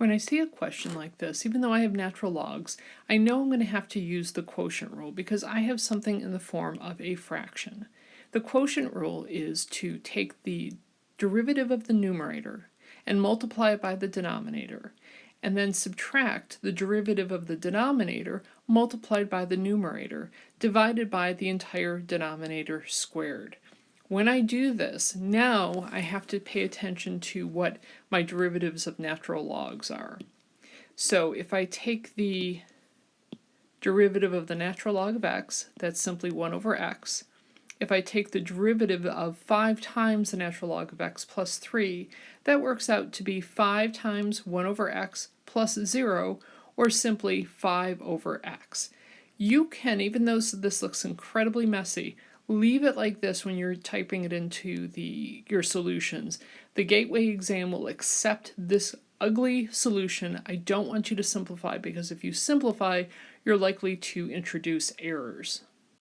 When I see a question like this, even though I have natural logs, I know I'm going to have to use the quotient rule because I have something in the form of a fraction. The quotient rule is to take the derivative of the numerator and multiply it by the denominator, and then subtract the derivative of the denominator multiplied by the numerator divided by the entire denominator squared. When I do this, now I have to pay attention to what my derivatives of natural logs are. So if I take the derivative of the natural log of x, that's simply 1 over x. If I take the derivative of 5 times the natural log of x plus 3, that works out to be 5 times 1 over x plus 0, or simply 5 over x. You can, even though this looks incredibly messy, leave it like this when you're typing it into the your solutions. The gateway exam will accept this ugly solution. I don't want you to simplify because if you simplify, you're likely to introduce errors.